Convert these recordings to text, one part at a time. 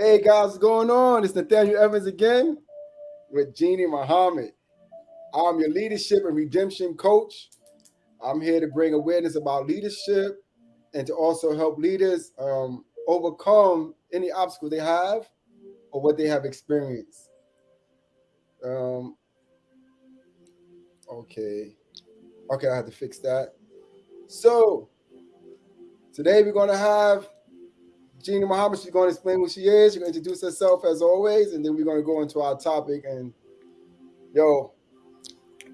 Hey guys, what's going on? It's Nathaniel Evans again with Jeannie Muhammad. I'm your leadership and redemption coach. I'm here to bring awareness about leadership and to also help leaders um, overcome any obstacle they have or what they have experienced. Um, okay. Okay, I have to fix that. So today we're going to have Jeannie Muhammad. She's going to explain who she is. She's going to introduce herself as always, and then we're going to go into our topic. And yo,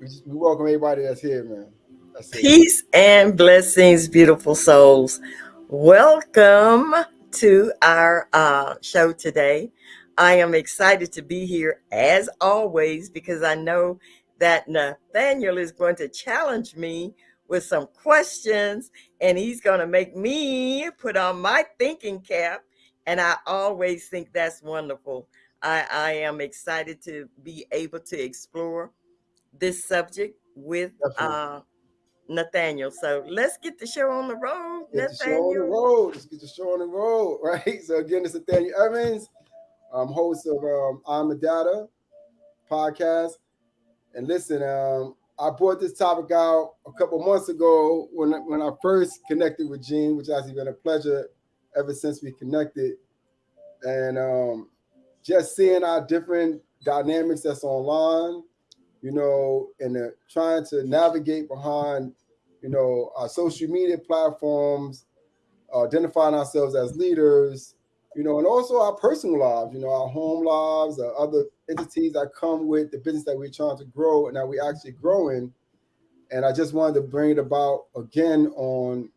we, just, we welcome everybody that's here, man. That's Peace and blessings, beautiful souls. Welcome to our uh, show today. I am excited to be here as always because I know that Nathaniel is going to challenge me with some questions and he's going to make me put on my thinking cap. And I always think that's wonderful. I, I am excited to be able to explore this subject with uh, Nathaniel. So let's get the show on the road. Get the show on the road. Let's get the show on the road, right? So again, it's Nathaniel Evans. I'm host of um, I'm a Data podcast. And listen, um, I brought this topic out a couple months ago when when I first connected with Gene, which has been a pleasure ever since we connected. And um, just seeing our different dynamics that's online, you know, and uh, trying to navigate behind, you know, our social media platforms, uh, identifying ourselves as leaders, you know, and also our personal lives, you know, our home lives, uh, other entities that come with the business that we're trying to grow and that we're actually growing. And I just wanted to bring it about again on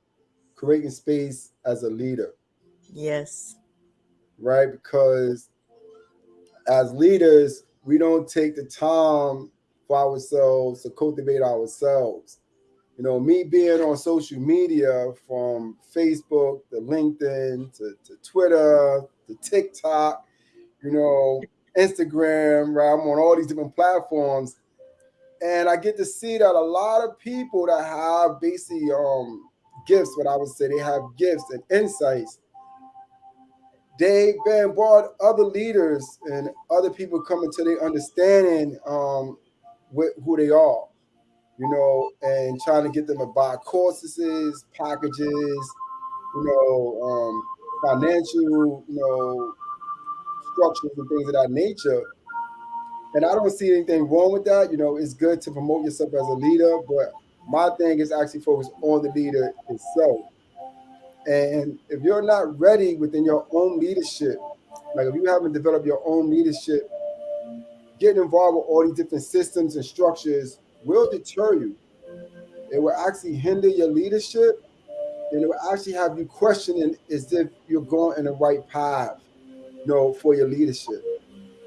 creating space as a leader. Yes. Right? Because as leaders, we don't take the time for ourselves to cultivate ourselves. You know, me being on social media from Facebook to LinkedIn to, to Twitter to TikTok, you know, Instagram, right? I'm on all these different platforms. And I get to see that a lot of people that have basically um gifts, what I would say they have gifts and insights. Been brought other leaders and other people coming to their understanding um with who they are, you know, and trying to get them to buy courses, packages, you know, um, financial, you know, structures and things of that nature. And I don't see anything wrong with that. You know, it's good to promote yourself as a leader, but my thing is actually focus on the leader itself. And if you're not ready within your own leadership, like if you haven't developed your own leadership, getting involved with all these different systems and structures will deter you. It will actually hinder your leadership and it will actually have you questioning as if you're going in the right path you know, for your leadership.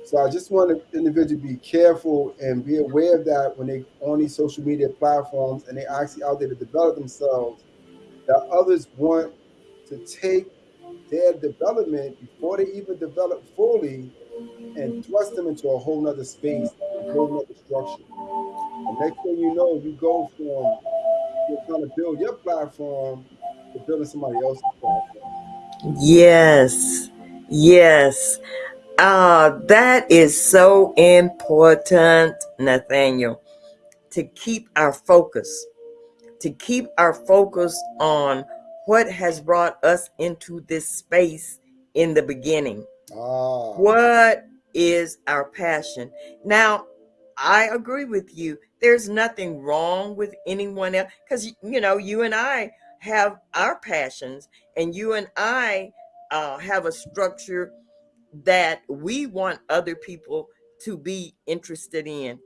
So I just want the individual to be careful and be aware of that when they on these social media platforms and they actually out there to develop themselves, that others want to take their development before they even develop fully and thrust them into a whole nother space, a whole nother structure. And next thing you know, you go from you're trying to build your platform to building somebody else's platform. Yes. Yes. Uh, that is so important, Nathaniel, to keep our focus, to keep our focus on what has brought us into this space in the beginning. Oh. What is our passion? Now, I agree with you. There's nothing wrong with anyone else because, you know, you and I have our passions and you and I uh, have a structure that we want other people to be interested in.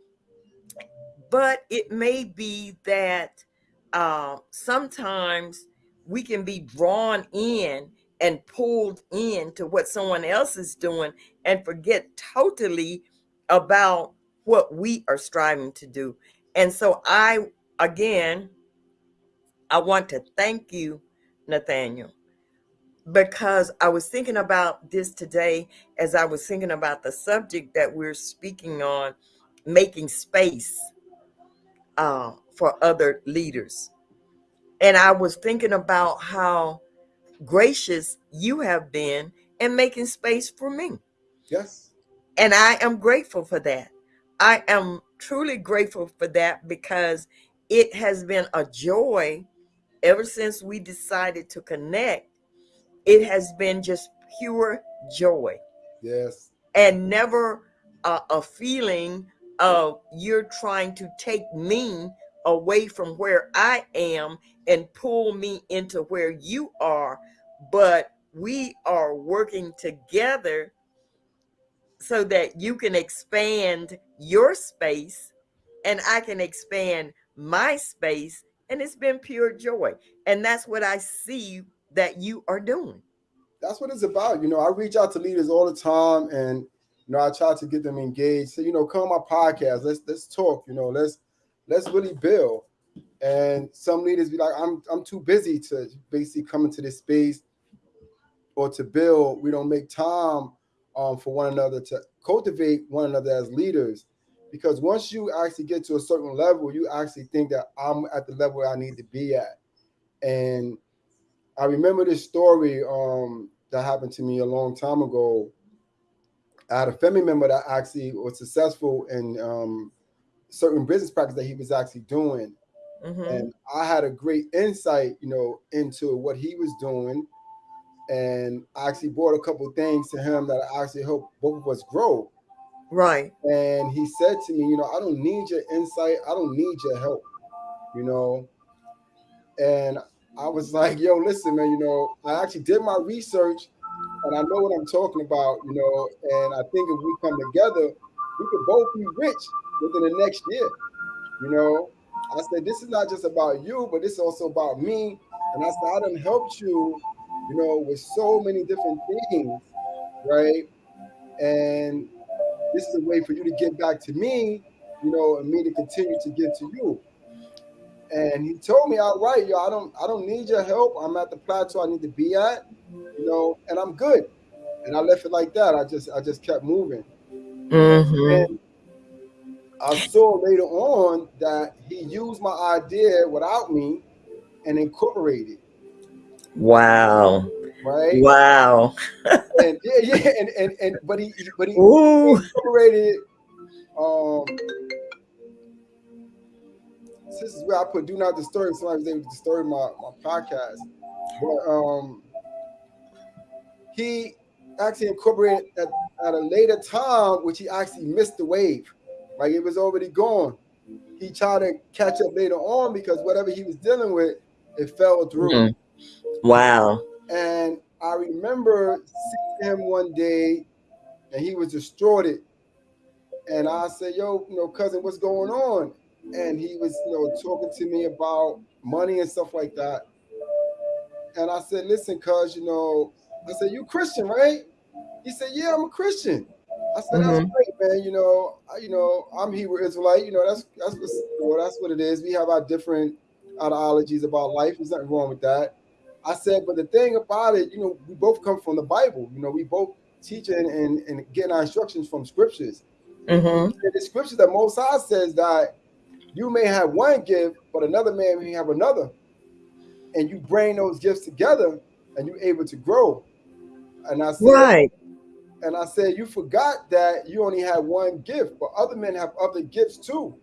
But it may be that uh, sometimes we can be drawn in and pulled in to what someone else is doing and forget totally about what we are striving to do. And so I, again, I want to thank you, Nathaniel, because I was thinking about this today as I was thinking about the subject that we're speaking on, making space uh, for other leaders. And I was thinking about how gracious you have been and making space for me. Yes. And I am grateful for that. I am truly grateful for that because it has been a joy ever since we decided to connect. It has been just pure joy. Yes. And never a, a feeling of you're trying to take me away from where I am and pull me into where you are, but we are working together so that you can expand your space and I can expand my space. And it's been pure joy. And that's what I see that you are doing. That's what it's about. You know, I reach out to leaders all the time and you know, I try to get them engaged. So, you know, come on my podcast. Let's let's talk, you know, let's let's really build. And some leaders be like, I'm I'm too busy to basically come into this space or to build. We don't make time um, for one another to cultivate one another as leaders. Because once you actually get to a certain level, you actually think that I'm at the level I need to be at. And I remember this story um, that happened to me a long time ago. I had a family member that actually was successful in um, certain business practice that he was actually doing. Mm-hmm. And I had a great insight, you know, into what he was doing. And I actually brought a couple things to him that I actually helped both of us grow. Right. And he said to me, you know, I don't need your insight. I don't need your help, you know. And I was like, yo, listen, man, you know, I actually did my research and I know what I'm talking about, you know. And I think if we come together, we could both be rich within the next year, you know. I said, this is not just about you, but this is also about me. And I said, I done helped you, you know, with so many different things, right? And this is a way for you to give back to me, you know, and me to continue to give to you. And he told me outright, yo, I don't I don't need your help. I'm at the plateau I need to be at, you know, and I'm good. And I left it like that. I just I just kept moving. Mm-hmm. And I saw later on that he used my idea without me and incorporated. Wow. Right. Wow. and yeah, yeah, and, and and but he but he Ooh. incorporated um this is where I put do not disturb. Somebody was able to disturb my, my podcast. But um he actually incorporated at, at a later time, which he actually missed the wave. Like it was already gone. He tried to catch up later on because whatever he was dealing with, it fell through. Mm-hmm. Wow. And I remember seeing him one day and he was distorted. And I said, Yo, you know, cousin, what's going on? And he was, you know, talking to me about money and stuff like that. And I said, Listen, cuz, you know, I said, You Christian, right? He said, Yeah, I'm a Christian. I said, that's mm-hmm. great, man. You know, I, you know, I'm Hebrew Israelite. You know, that's that's what know, that's what it is. We have our different ideologies about life. There's nothing wrong with that. I said, but the thing about it, you know, we both come from the Bible. You know, we both teach and and, and getting our instructions from scriptures. Mm-hmm. The scripture that Most High says that you may have one gift, but another man may have another, and you bring those gifts together, and you're able to grow. And I said, right. And I said, You forgot that you only had one gift, but other men have other gifts too.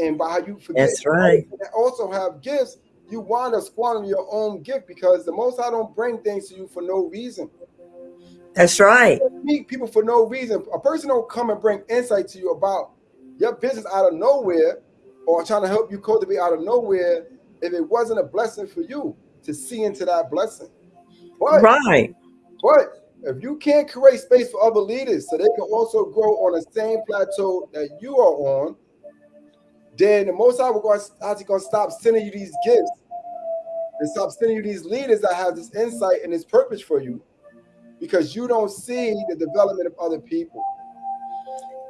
And by how you forget, that's right. Also have gifts, you want to squander your own gift because the Most High don't bring things to you for no reason. That's right. meet people for no reason. A person don't come and bring insight to you about your business out of nowhere or trying to help you cultivate out of nowhere if it wasn't a blessing for you to see into that blessing. But, right. But if you can't create space for other leaders so they can also grow on the same plateau that you are on, then the Most High will going going to stop sending you these gifts and stop sending you these leaders that have this insight and this purpose for you because you don't see the development of other people.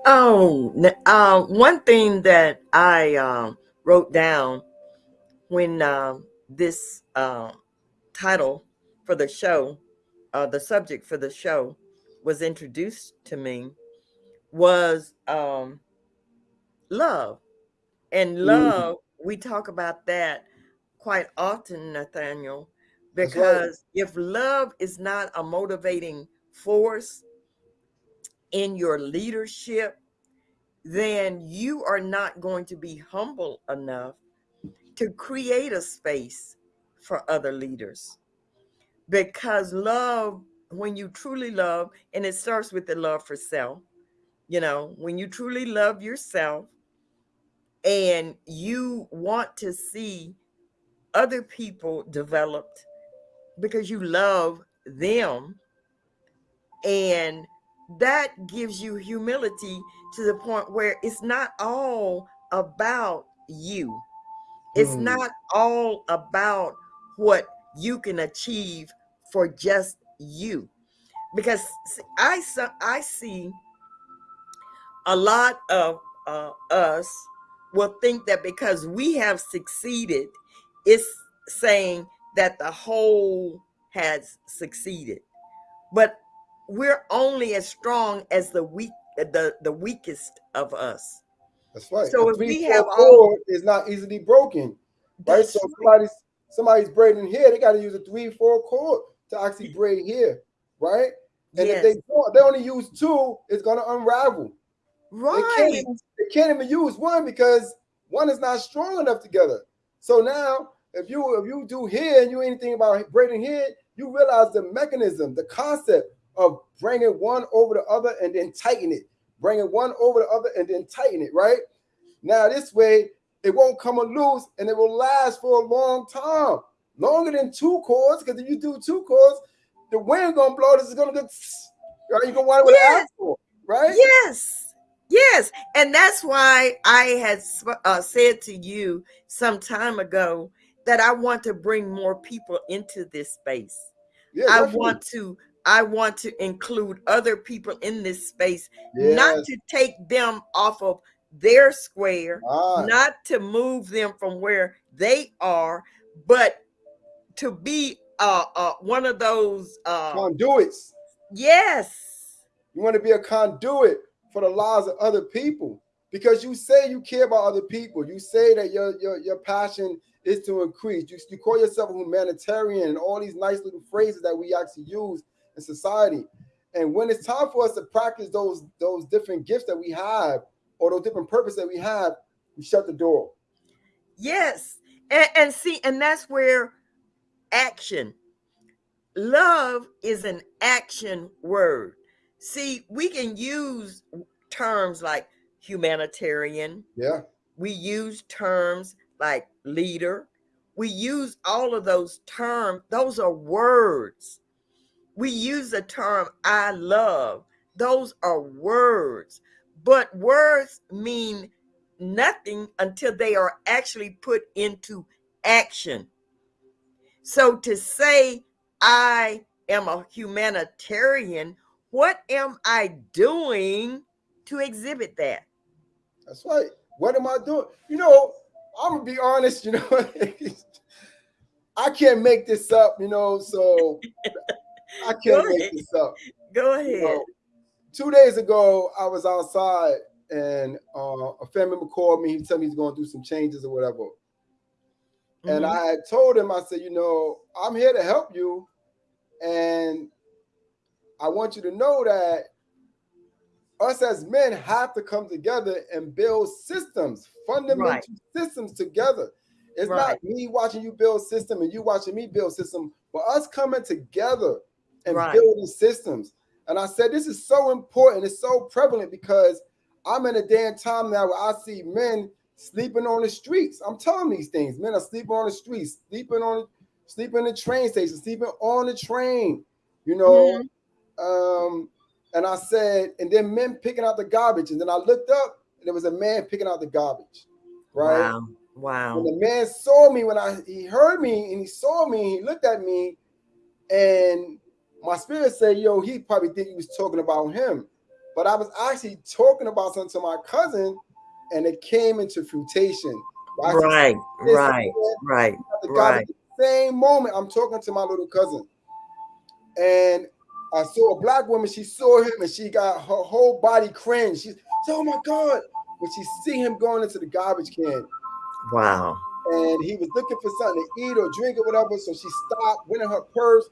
Oh, uh, one thing that I uh, wrote down when uh, this uh, title for the show uh, the subject for the show was introduced to me was um, love. And mm-hmm. love, mm-hmm. we talk about that quite often, Nathaniel, Because right. if love is not a motivating force in your leadership, then you are not going to be humble enough to create a space for other leaders. Because love, when you truly love, and it starts with the love for self, you know, when you truly love yourself and you want to see other people developed because you love them. And that gives you humility to the point where it's not all about you. It's mm. not all about what you can achieve for just you. Because i i see a lot of uh, us will think that because we have succeeded it's saying that the whole has succeeded. But we're only as strong as the weak the the weakest of us. That's right. So if we have all is not easily broken right? So somebody's somebody's braiding hair they got to use a three four cord to actually braid here, right? And yes. if they they only use two it's going to unravel right they can't, even, they can't even use one because one is not strong enough together so now if you if you do here and you anything about braiding hair you realize the mechanism the concept of bringing one over the other and then tighten it, bringing one over the other and then tighten it, right? Now, this way, it won't come loose and it will last for a long time, longer than two cords. Because if you do two cords, the wind gonna blow. This is gonna go. Right? You gonna want it with yes. an right? Yes, yes, and that's why I had uh, said to you some time ago that I want to bring more people into this space. Yeah, I want to I want to include other people in this space, yes. not to take them off of their square, ah. not to move them from where they are, but to be uh, uh, one of those uh, conduits. Yes. You want to be a conduit for the lives of other people because you say you care about other people. You say that your your, your passion is to increase. You, you call yourself a humanitarian and all these nice little phrases that we actually use in society. And when it's time for us to practice those those different gifts that we have or those different purposes that we have, we shut the door. Yes. And, and see, and that's where action. Love is an action word. See, we can use terms like humanitarian. Yeah. We use terms like leader. We use all of those terms. Those are words. We use the term I love. Those are words, but words mean nothing until they are actually put into action. So to say I am a humanitarian, what am I doing to exhibit that? That's right. What am I doing? You know, I'm gonna be honest, you know, I can't make this up, you know, so I can't make this up. Go ahead. You know, two days ago, I was outside and uh, a family member called me. He told me he's going through some changes or whatever. Mm-hmm. And I told him, I said, you know, I'm here to help you. And I want you to know that us as men have to come together and build systems, fundamental right. systems together. It's right. not me watching you build system and you watching me build system, but us coming together and right. building systems. And I said, this is so important. It's so prevalent because I'm in a day and time now where I see men sleeping on the streets. I'm telling these things. Men are sleeping on the streets, sleeping on sleeping in the train station, sleeping on the train, you know. Mm-hmm. Um, and I said, and then men picking out the garbage. And then I looked up and there was a man picking out the garbage. Right. Wow. Wow. When the man saw me, when I he heard me and he saw me, he looked at me and my spirit said, yo, he probably think he was talking about him. But I was actually talking about something to my cousin, and it came into fruition. Right, right, right, right. Same moment, I'm talking to my little cousin, and I saw a black woman. She saw him, and she got her whole body cringe. She's, oh my god! When she see him going into the garbage can, wow. and he was looking for something to eat or drink or whatever. So she stopped, went in her purse,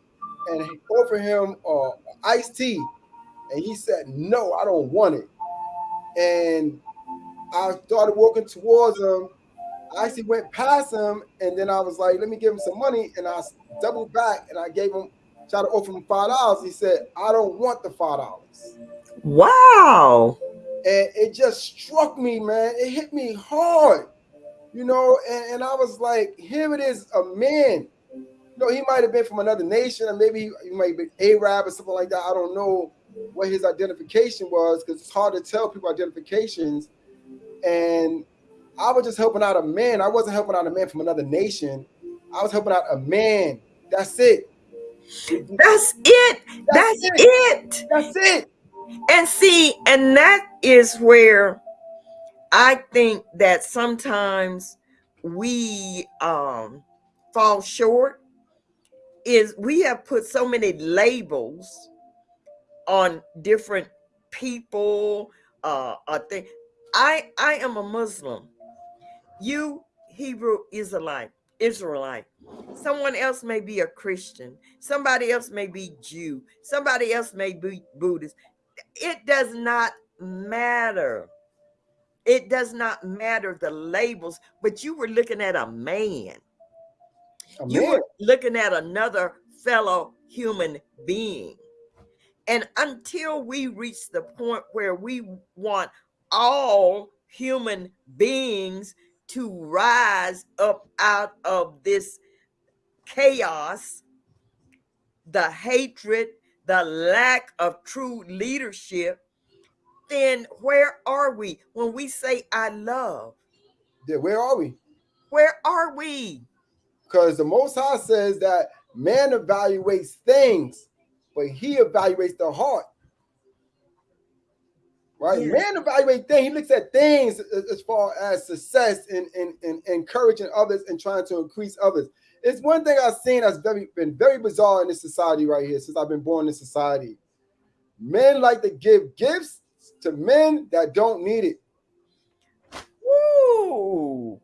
and offered him uh, iced tea. And he said, No, I don't want it. And I started walking towards him. I actually went past him, and then I was like, Let me give him some money. And I doubled back and I gave him, tried to offer him five dollars. He said, I don't want the five dollars. Wow. And it just struck me, man. It hit me hard, you know. And, and I was like, Here it is, a man You know, he might have been from another nation, or maybe he, he might be Arab or something like that. I don't know what his identification was because it's hard to tell people identifications. And I was just helping out a man. I wasn't helping out a man from another nation. I was helping out a man. That's it. That's it. That's, That's it. it. That's it. And see, and that is where I think that sometimes we um fall short is we have put so many labels on different people uh i think i i am a muslim you hebrew israelite israelite. Someone else may be a christian. Somebody else may be jew. Somebody else may be buddhist. It does not matter. It does not matter the labels but you were looking at a man. You were looking at another fellow human being. And until we reach the point where we want all human beings to rise up out of this chaos, the hatred, the lack of true leadership, then where are we when we say, I love? Yeah, where are we? Where are we? Because the Most High says that man evaluates things, but he evaluates the heart. Right? Yeah. Man evaluates things. He looks at things as far as success and, and, and encouraging others and trying to increase others. It's one thing I've seen that's very been very bizarre in this society right here since I've been born in society. Men like to give gifts to men that don't need it. Ooh,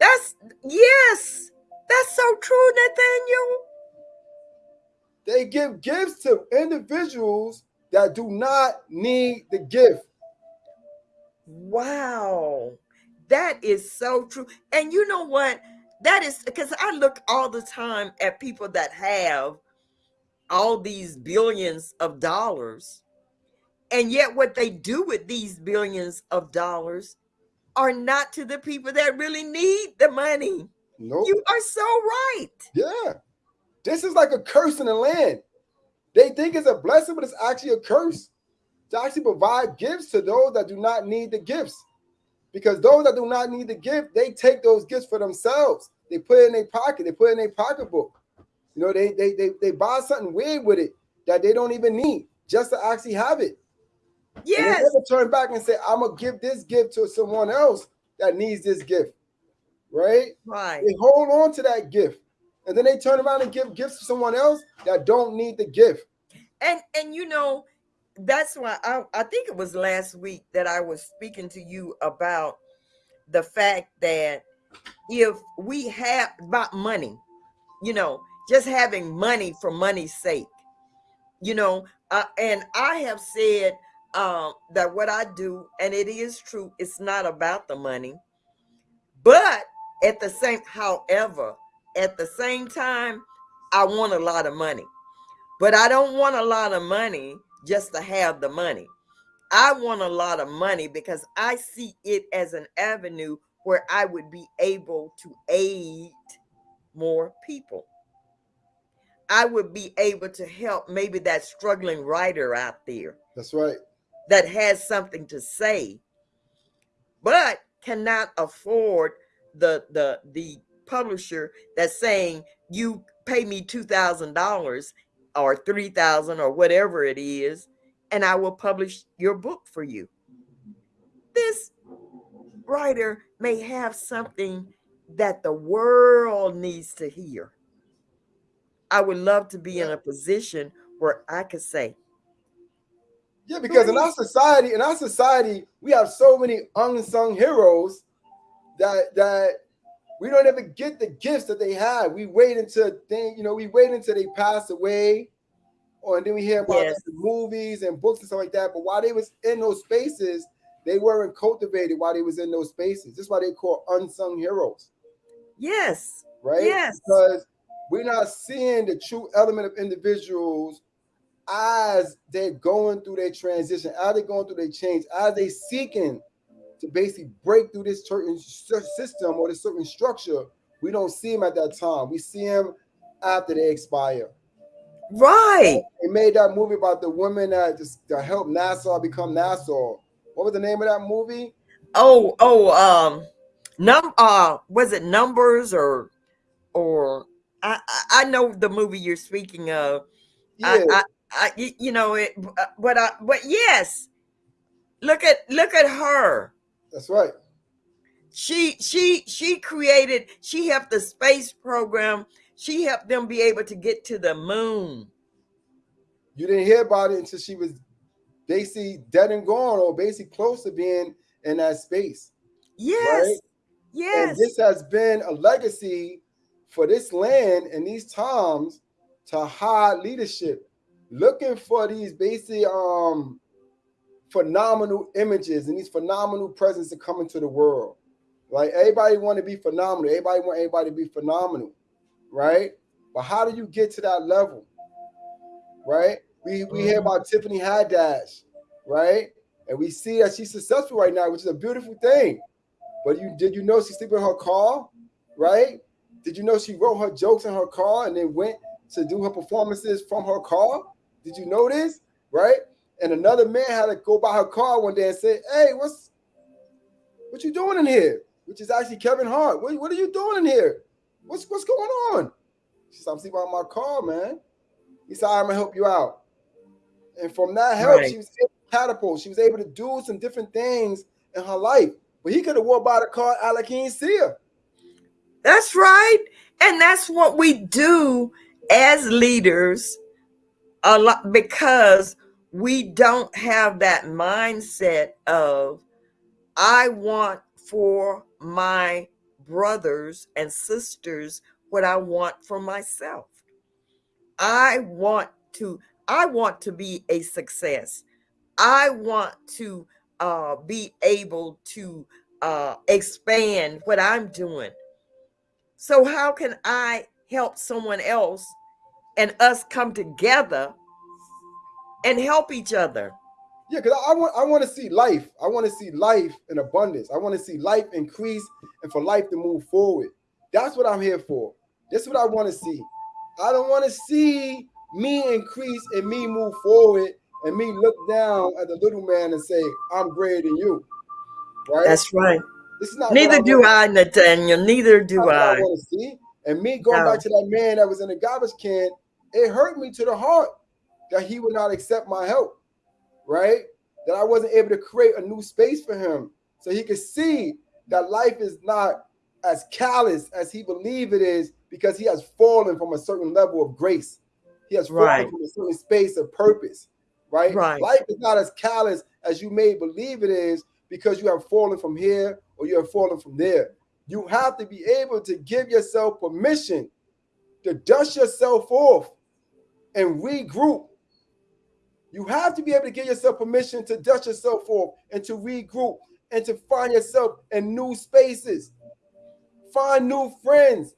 that's yes. That's so true, Nathaniel. They give gifts to individuals that do not need the gift. Wow. That is so true. And you know what? That is because I look all the time at people that have all these billions of dollars. And yet, what they do with these billions of dollars are not to the people that really need the money. Nope. You are so right. Yeah. This is like a curse in the land. They think it's a blessing, but it's actually a curse to actually provide gifts to those that do not need the gifts. Because those that do not need the gift, they take those gifts for themselves. They put it in their pocket, they put it in their pocketbook. You know, they they they, they buy something weird with it that they don't even need just to actually have it. Yes. And they turn back and say, I'm gonna give this gift to someone else that needs this gift right? Right. They hold on to that gift. And then they turn around and give gifts to someone else that don't need the gift. And and you know, that's why I, I think it was last week that I was speaking to you about the fact that if we have about money, you know, just having money for money's sake, you know, uh, and I have said um, that what I do, and it is true, it's not about the money, but at the same, however, at the same time, I want a lot of money. But I don't want a lot of money just to have the money. I want a lot of money because I see it as an avenue where I would be able to aid more people. I would be able to help maybe that struggling writer out there. That's right. That has something to say, but cannot afford the the the publisher that's saying you pay me two thousand dollars or three thousand or whatever it is, and I will publish your book for you. This writer may have something that the world needs to hear. I would love to be in a position where I could say, yeah, because in our society, in our society, we have so many unsung heroes that that we don't ever get the gifts that they had. We wait until they, you know, we wait until they pass away, or and then we hear about Yes. the movies and books and stuff like that. But while they was in those spaces, they weren't cultivated while they was in those spaces. That's why they call unsung heroes, Yes. right? Yes. Because we're not seeing the true element of individuals as they're going through their transition, as they're going through their change, as they seeking to basically break through this certain system or this certain structure. We don't see them at that time. We see them after they expire. Right. They made that movie about the woman that just that helped NASA become NASA. What was the name of that movie? Oh, oh, um, num uh was it numbers or or I I know the movie you're speaking of. Yeah, I, I, I you know it uh, but I but yes. Look at look at her. That's right. She she she created she helped the space program. She helped them be able to get to the moon. You didn't hear about it until she was basically dead and gone, or basically close to being in that space. Yes. Right? Yes. And this has been a legacy for this land and these times to hide leadership, looking for these basic um phenomenal images and these phenomenal presence to come into the world. Like everybody want to be phenomenal. Everybody want everybody to be phenomenal, right? But how do you get to that level? Right? We we hear about Tiffany Haddish, right? And we see that she's successful right now, which is a beautiful thing. But you did you know she's sleeping in her car, right? Did you know she wrote her jokes in her car and then went to do her performances from her car? Did you know this? Right? And another man had to go by her car one day and say, Hey, what's what you doing in here? Which is actually Kevin Hart. What, what are you doing in here? What's what's going on? She said, I'm sleeping on my car, man. He said, I'm gonna help you out. And from that help, Right. she was able to catapult. She was able to do some different things in her life. But he could have walked by the car like he ain't see her. That's right. And that's what we do as leaders a lot because we don't have that mindset of I want for my brothers and sisters what I want for myself. I want to I want to be a success. I want to uh, be able to uh, expand what I'm doing. So how can I help someone else and us come together and help each other? Yeah, because I want I want to see life. I want to see life in abundance. I want to see life increase and for life to move forward. That's what I'm here for. That's what I want to see. I don't want to see me increase and me move forward and me look down at the little man and say, I'm greater than you. Right? That's right. this is not Neither what do I, Nathaniel. Neither do I I. want to see. And me going No. back to that man that was in the garbage can, it hurt me to the heart that he would not accept my help, right? That I wasn't able to create a new space for him so he could see that life is not as callous as he believed it is because he has fallen from a certain level of grace. He has fallen Right. from a certain space of purpose, right? Right. Life is not as callous as you may believe it is because you have fallen from here or you have fallen from there. You have to be able to give yourself permission to dust yourself off and regroup. You have to be able to give yourself permission to dust yourself off and to regroup and to find yourself in new spaces. Find new friends,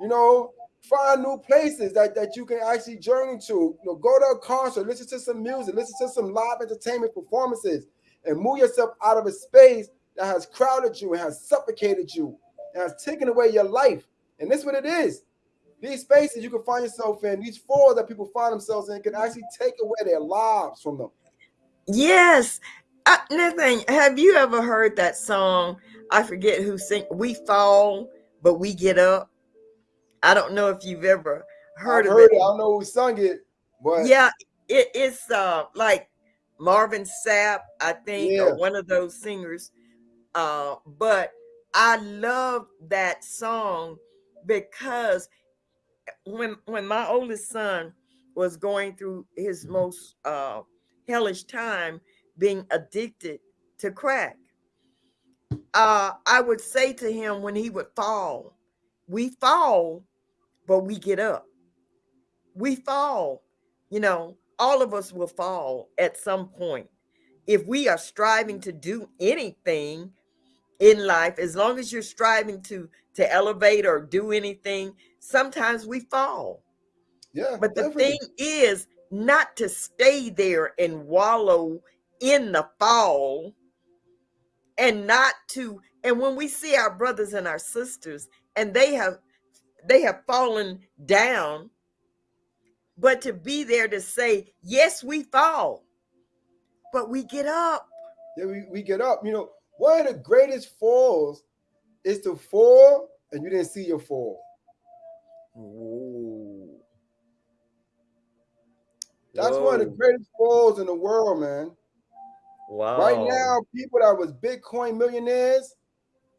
you know, find new places that, that you can actually journey to. You know, go to a concert, listen to some music, listen to some live entertainment performances, and move yourself out of a space that has crowded you and has suffocated you and has taken away your life. And this is what it is. These spaces you can find yourself in, these fours that people find themselves in, can actually take away their lives from them. Yes. Uh, Nathan, have you ever heard that song? I forget who sing. We fall, but we get up. I don't know if you've ever heard I've of heard it. it. I don't know who sung it, but Yeah, it, it's uh like Marvin Sapp, I think, Yeah. or one of those singers. Uh, but I love that song because when when my oldest son was going through his most uh hellish time being addicted to crack, uh, I would say to him when he would fall, we fall, but we get up. We fall, you know, all of us will fall at some point. If we are striving to do anything in life, as long as you're striving to to elevate or do anything, sometimes we fall. Yeah. But the definitely. thing is not to stay there and wallow in the fall and not to and when we see our brothers and our sisters and they have they have fallen down but to be there to say yes we fall but we get up Yeah, we, we get up. You know, one of the greatest falls is to fall and you didn't see your fall. That's one of the greatest falls in the world, man. wow Right now, people that was Bitcoin millionaires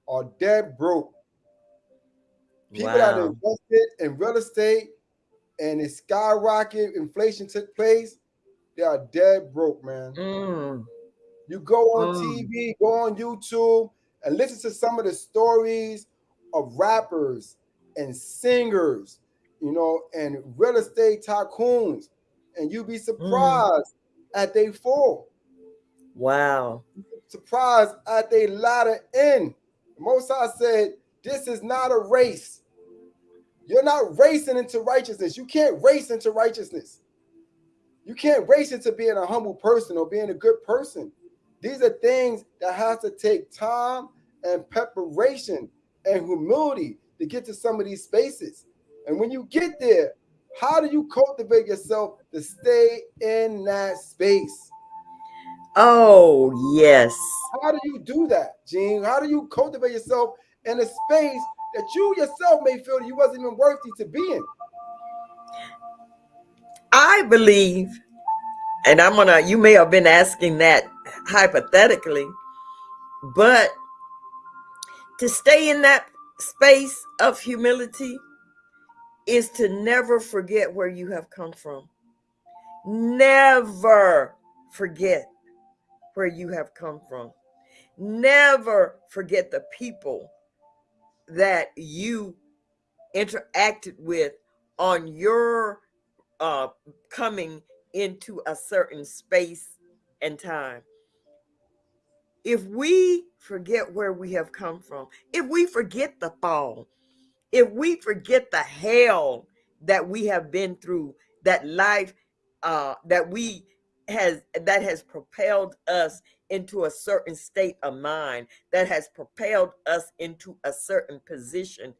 are dead broke. People that invested in real estate and it skyrocket, inflation took place, they are dead broke, man. Mm, You go on Mm. TV, go on YouTube, and listen to some of the stories of rappers and singers, you know, and real estate tycoons, and you'll be mm. surprised at they fall, wow surprised at they latter end. Most High said, this is not a race. You're not racing into righteousness. You can't race into righteousness. You can't race into being a humble person or being a good person. These are things that has to take time and preparation and humility to get to some of these spaces. And when you get there, how do you cultivate yourself to stay in that space? oh yes How do you do that, Gene? How do you cultivate yourself in a space that you yourself may feel you wasn't even worthy to be in? I believe, and I'm gonna, you may have been asking that hypothetically, but to stay in that space of humility is to never forget where you have come from. Never forget where you have come from. Never forget the people that you interacted with on your uh, coming into a certain space and time. If we forget where we have come from, if we forget the fall, if we forget the hell that we have been through, that life uh, that we has that has propelled us into a certain state of mind, that has propelled us into a certain position.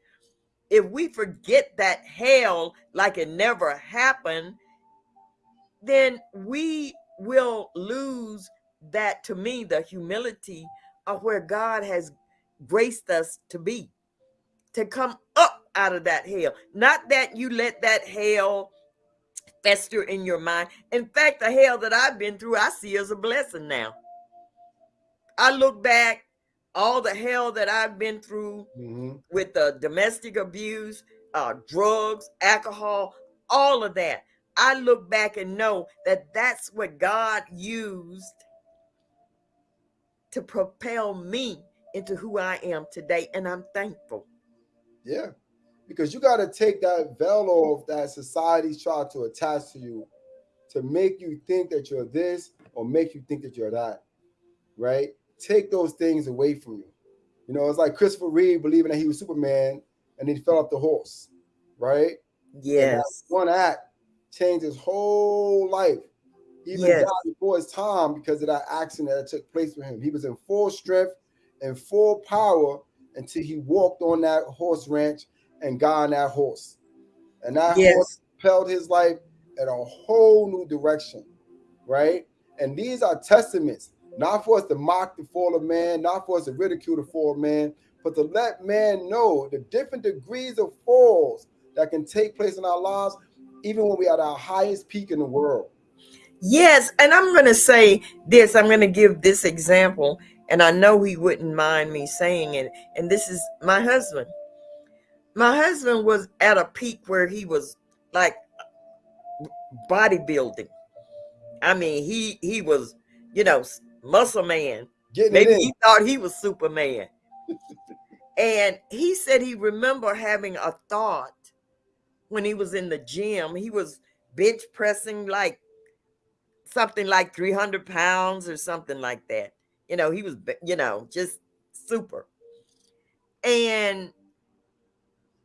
If we forget that hell like it never happened, then we will lose that to me the humility of where God has graced us to be to come up out of that hell not that you let that hell fester in your mind in fact the hell that I've been through I see as a blessing now I look back all the hell that I've been through Mm-hmm. with the domestic abuse, uh, drugs, alcohol, all of that. I look back and know that that's what God used to propel me into who I am today. And I'm thankful. Yeah, because you got to take that veil off that society's trying to attach to you to make you think that you're this or make you think that you're that, right? Take those things away from you. You know, it's like Christopher Reeve believing that he was Superman and he fell off the horse, right? Yes. one act changed his whole life. He even Yes. died before his time because of that accident that took place with him. He was in full strength and full power until he walked on that horse ranch and got on that horse. And that horse Yes. propelled his life in a whole new direction, right? And these are testaments, not for us to mock the fall of man, not for us to ridicule the fall of man, but to let man know the different degrees of falls that can take place in our lives, even when we are at our highest peak in the world. Yes. And I'm going to say this I'm going to give this example. And I know he wouldn't mind me saying it. And this is my husband. My husband was at a peak where he was like bodybuilding. I mean, he he was, you know, muscle man. Getting Maybe he thought he was Superman. And he said he remember having a thought when he was in the gym. He was bench pressing like something like 300 pounds or something like that. You know, he was, you know, just super. And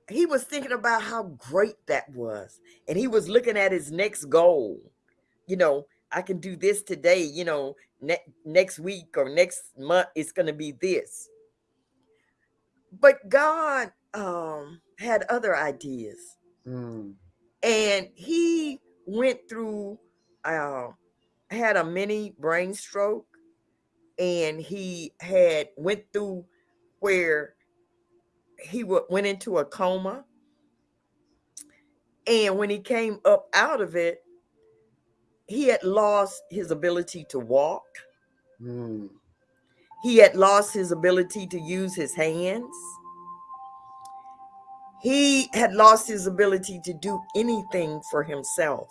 he was thinking about how great that was. And he was looking at his next goal. You know, I can do this today, you know, ne- next week or next month, it's going to be this. But God um, had other ideas. Mm. And he went through, uh, had a mini brain stroke, and he had went through where he went into a coma. And when he came up out of it, he had lost his ability to walk. Mm. He had lost his ability to use his hands. He had lost his ability to do anything for himself.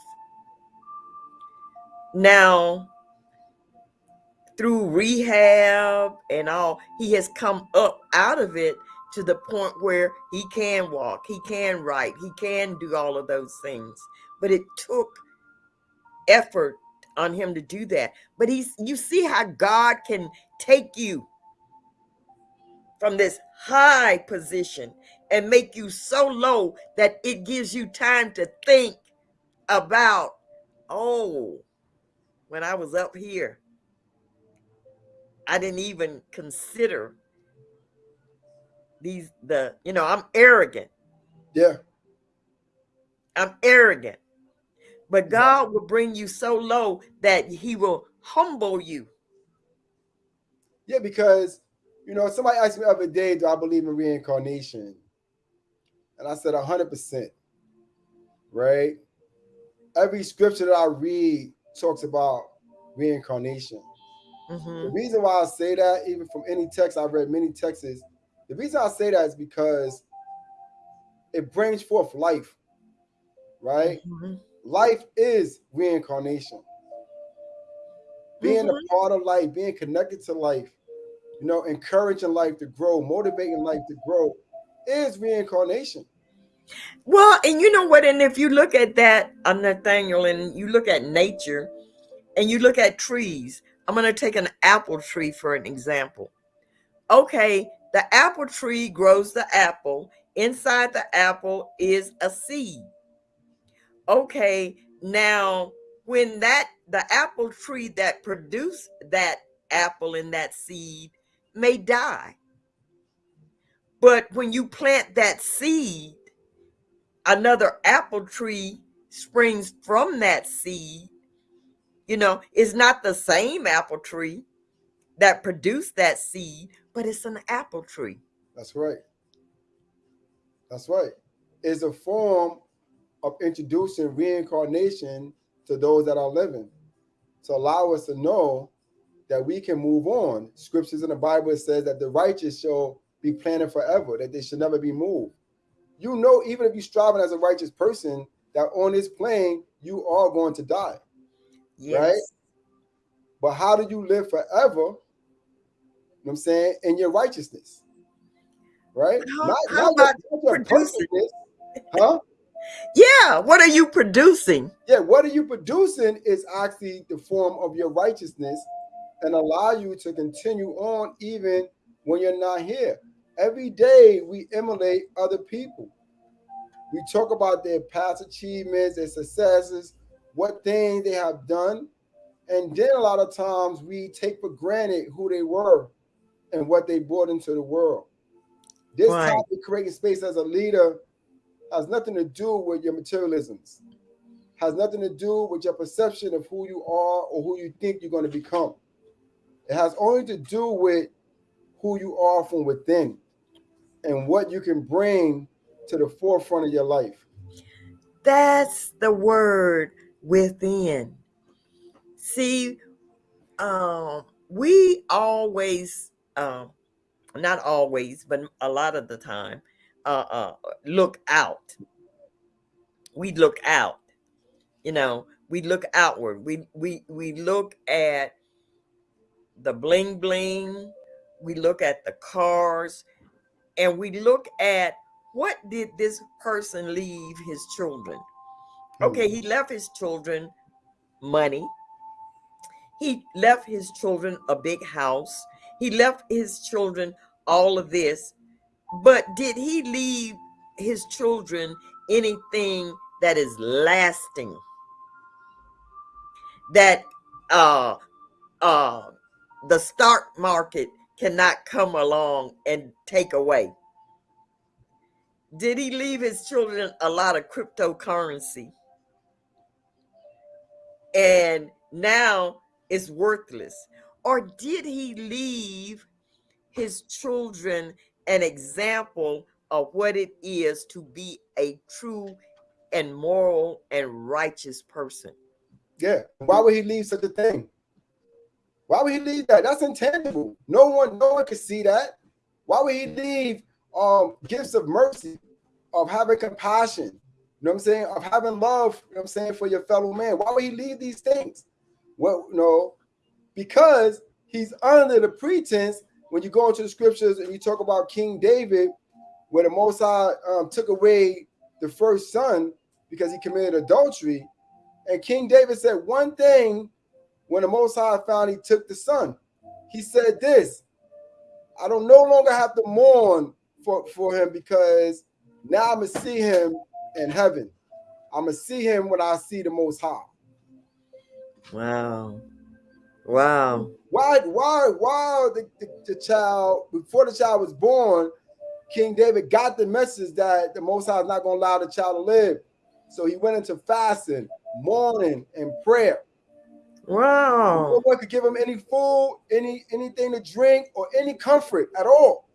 Now, through rehab and all, he has come up out of it to the point where he can walk, he can write, he can do all of those things. But it took effort on him to do that. But he's you see how God can take you from this high position and make you so low that it gives you time to think about, oh, when I was up here, I didn't even consider these the you know i'm arrogant. Yeah. I'm arrogant. But god will bring you so low that he will humble you. Yeah because you know somebody asked me the other day do i believe in reincarnation? And i said 100% right? Every scripture that i read talks about reincarnation mm-hmm. the reason why i say that even from any text i've read many texts the reason I say that is because it brings forth life, right? Mm-hmm. Life is reincarnation. Being mm-hmm. a part of life, being connected to life, you know, encouraging life to grow, motivating life to grow is reincarnation. Well, and you know what? And if you look at that, uh, Nathaniel, and you look at nature and you look at trees, I'm going to take an apple tree for an example. Okay, the apple tree grows the apple. Inside the apple is a seed. Okay, now when that the apple tree that produced that apple and that seed may die. But when you plant that seed, another apple tree springs from that seed. You know, it's not the same apple tree that produced that seed, but it's an apple tree. That's right. That's right. It's a form of introducing reincarnation to those that are living to allow us to know that we can move on. Scriptures in the Bible says that the righteous shall be planted forever, that they should never be moved. You know, even if you're striving as a righteous person, that on this plane you are going to die. Yes. Right? But how do you live forever You know what I'm saying? In your righteousness. Right? How, not, how not about your, producing? Huh? Yeah, what are you producing? Yeah, what are you producing is actually the form of your righteousness and allow you to continue on even when you're not here. Every day we emulate other people. We talk about their past achievements, their successes, what things they have done. And then a lot of times we take for granted who they were and what they brought into the world. This right. topic, creating space as a leader, has nothing to do with your materialisms, has nothing to do with your perception of who you are or who you think you're going to become. It has only to do with who you are from within and what you can bring to the forefront of your life. That's the word within. See, um, we always um, not always, but a lot of the time, uh, uh, look out. We look out. You know, we look outward. We we we look at the bling bling. We look at the cars. And we look at what did this person leave his children? Okay, he left his children money. He left his children a big house. He left his children all of this. But did he leave his children anything that is lasting? That uh uh the stock market cannot come along and take away. Did he leave his children a lot of cryptocurrency? And now it's worthless. Or did he leave his children an example of what it is to be a true and moral and righteous person? Yeah. Why would he leave such a thing? Why would he leave that? That's intangible. No one, no one could see that. Why would he leave um gifts of mercy, of having compassion, you know what I'm saying, of having love, you know what I'm saying, for your fellow man? Why would he leave these things? Well, no, because he's under the pretense when you go into the scriptures and you talk about King David, where the Most High um, took away the first son because he committed adultery, and King David said one thing when the Most High found he took the son. He said this, I don't no longer have to mourn for, for him because now I'm going to see him in heaven. I'm going to see him when I see the Most High. Wow. Wow. Why, why, why the, the, the child, before the child was born, King David got the message that the Most High is not going to allow the child to live. So he went into fasting, mourning, and prayer. Wow. No one could give him any food, any anything to drink, or any comfort at all.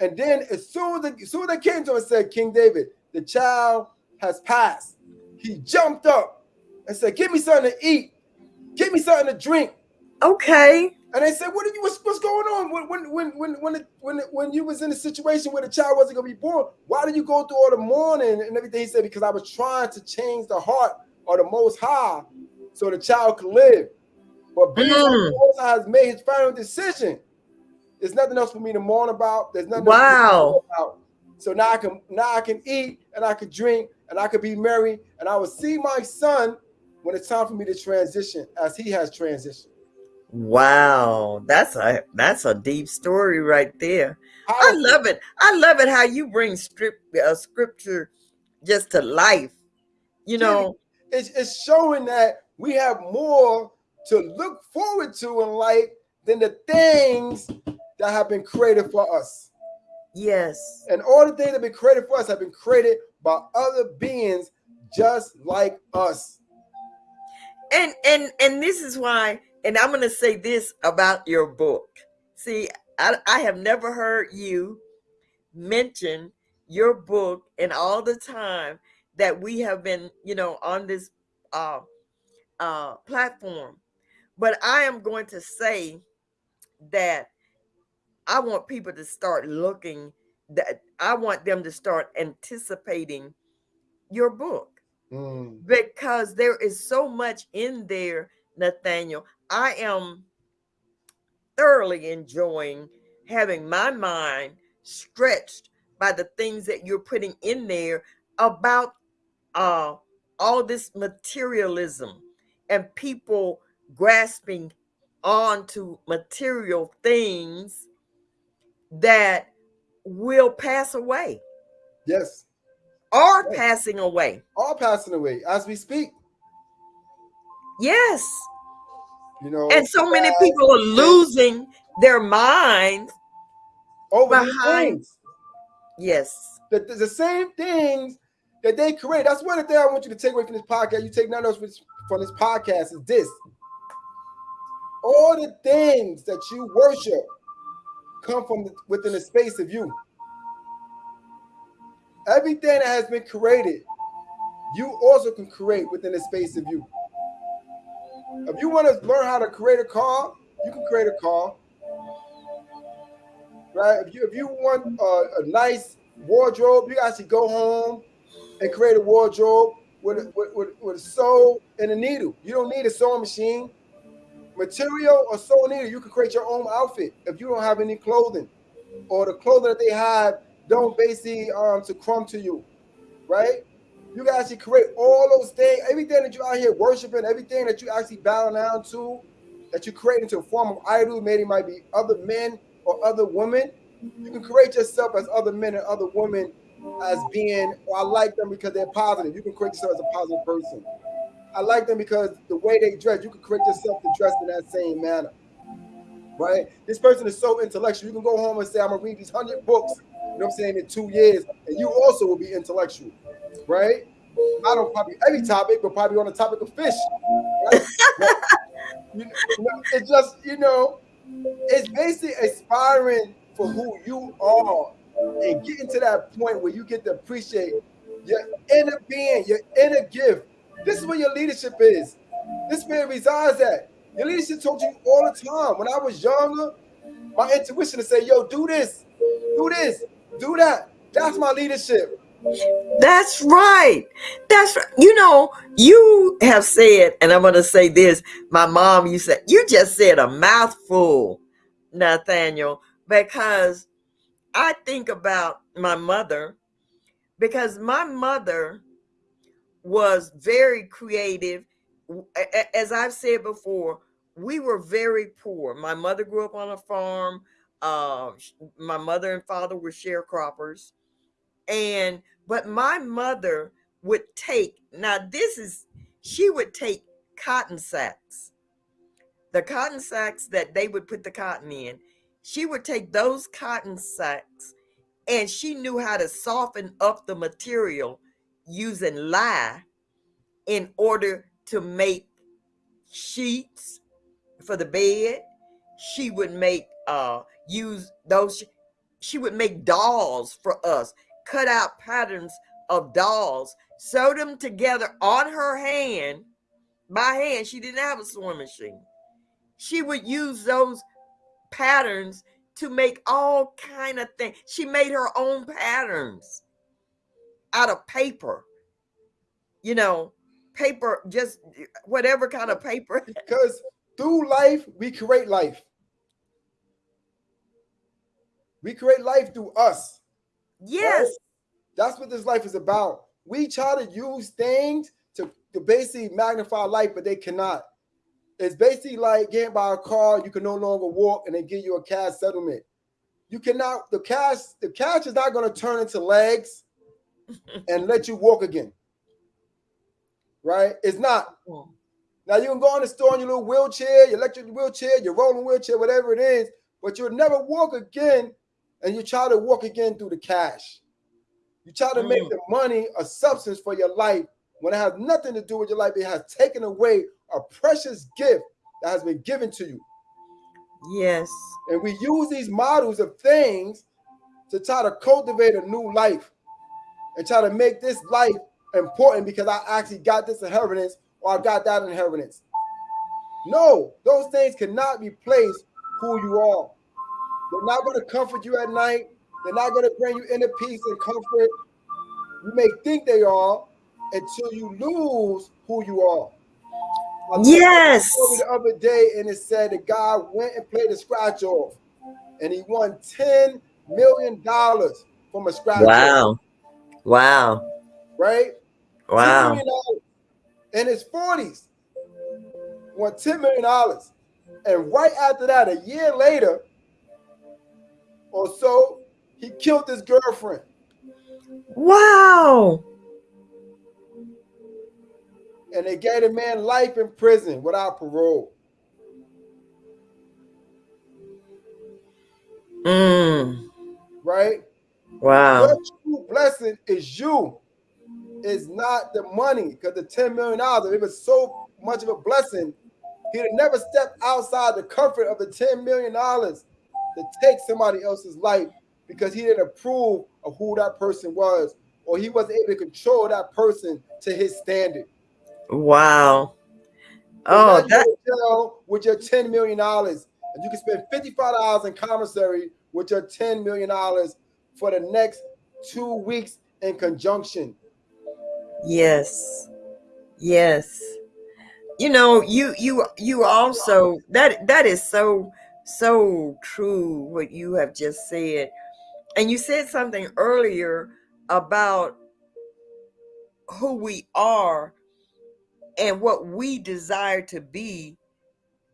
And then as soon as, the, as soon as they came to him and said, King David, the child has passed, he jumped up and said, Give me something to eat, give me something to drink. Okay. And they said, "What are you? What's, what's going on? When when when when when it, when, it, when you was in a situation where the child wasn't going to be born, why did you go through all the mourning and everything?" He said, "Because I was trying to change the heart of the Most High so the child could live. But being mm. the has made his final decision, there's nothing else for me to mourn about. There's nothing wow. about. So now I can now I can eat and I can drink and I could be merry and I will see my son when it's time for me to transition as he has transitioned. Wow, that's a that's a deep story right there. I love it. I love it how you bring script uh, scripture just to life. You know, it's, it's showing that we have more to look forward to in life than the things that have been created for us. Yes. And all the things that have been created for us have been created by other beings just like us. And and and this is why, and I'm gonna say this about your book. See, I, I have never heard you mention your book and all the time that we have been, you know, on this uh uh, platform. But I am going to say that I want people to start looking that I want them to start anticipating your book mm. because there is so much in there, Nathaniel. I am thoroughly enjoying having my mind stretched by the things that you're putting in there about uh, all this materialism and people grasping onto material things that will pass away. Yes. Are yes. passing away. Are passing away as we speak. Yes. You know, and so many people are losing their minds over behind. Yes. The, the same things that they create. That's one of the things I want you to take away from this podcast. You take none of those from this podcast is this. All the things that you worship come from within the space of you. Everything that has been created, you also can create within the space of you. If you want to learn how to create a car, you can create a car. Right? If you if you want a, a nice wardrobe, you actually go home and create a wardrobe with a, with, with, with a sew and a needle. You don't need a sewing machine. Material or sewing needle, you can create your own outfit if you don't have any clothing. or the clothing that they have don't basically um succumb to you, right? You can actually create all those things, everything that you're out here worshiping, everything that you actually bow down to, that you create into a form of idol. Maybe might be other men or other women. You can create yourself as other men and other women as being, or I like them because they're positive. You can create yourself as a positive person. I like them because the way they dress, you can create yourself to dress in that same manner. Right? This person is so intellectual. You can go home and say, I'm gonna read these hundred books, you know what I'm saying, in two years, and you also will be intellectual, right? I don't probably every topic, but probably on the topic of fish. Right? you know, it's just, you know, it's basically aspiring for who you are and getting to that point where you get to appreciate your inner being, your inner gift. This is where your leadership is. This is where it resides at. Your leadership told you all the time. When I was younger, my intuition to say, yo, do this, do this, do that. That's my leadership. That's right. That's right. You know, you have said, and I'm going to say this. My mom, you said, you just said a mouthful, Nathaniel, because I think about my mother, because my mother was very creative. As I've said before, we were very poor. My mother grew up on a farm. Uh, my mother and father were sharecroppers. And but my mother would take, now this is, she would take cotton sacks, the cotton sacks that they would put the cotton in. She would take those cotton sacks and she knew how to soften up the material using lye in order to make sheets for the bed. She would make uh use those she would make dolls for us cut out patterns of dolls, sewed them together on her hand, by hand. She didn't have a sewing machine. She would use those patterns to make all kind of things. She made her own patterns out of paper. You know, paper, just eh, whatever kind of paper. Because through life, we create life. We create life through us. Yes. Right? That's what this life is about. We try to use things to, to basically magnify life, but they cannot. It's basically like getting by a car, you can no longer walk and they give you a cash settlement. You cannot, the cash, the cash is not going to turn into legs and let you walk again. Right? It's not. Now you can go in the store in your little wheelchair, your electric wheelchair, your rolling wheelchair, whatever it is, but you'll never walk again and you try to walk again through the cash. You try to mm. make the money a substance for your life when it has nothing to do with your life. It has taken away a precious gift that has been given to you. Yes. And we use these models of things to try to cultivate a new life and try to make this life important because I actually got this inheritance or I got that inheritance. No, those things cannot replace who you are. They're not going to comfort you at night. They're not going to bring you inner peace and comfort. You may think they are until you lose who you are. Yes. The other day, and it said the guy went and played a scratch off, and he won ten million dollars from a scratch. Wow! Off. Wow! Right? Wow! In his forties, won ten million dollars, and right after that, a year later or so, he killed his girlfriend. Wow. And they gave the man life in prison without parole. Mm. Right? Wow. Your true blessing is you. Is not the money. Because the $10 million, if it was so much of a blessing, he'd never stepped outside the comfort of the $10 million to take somebody else's life because he didn't approve of who that person was or he wasn't able to control that person to his standard. Wow. oh, that with your $10 million and you can spend $55 in commissary with your $10 million for the next two weeks in conjunction. Yes. Yes. You know, you you you also that that is so So true what you have just said. And you said something earlier about who we are and what we desire to be,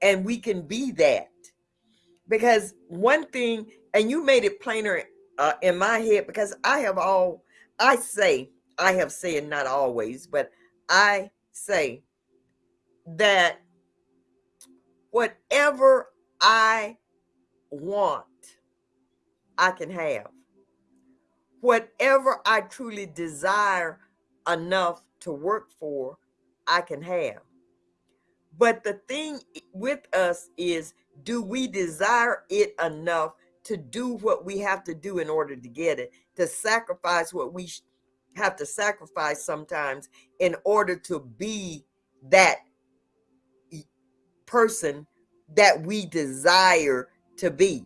and we can be that. Because one thing, and you made it plainer uh, in my head, because I have all, I say, I have said not always, but I say that whatever I want, I can have. Whatever I truly desire enough to work for, I can have. But the thing with us is, do we desire it enough to do what we have to do in order to get it, to sacrifice what we have to sacrifice sometimes in order to be that person that we desire to be.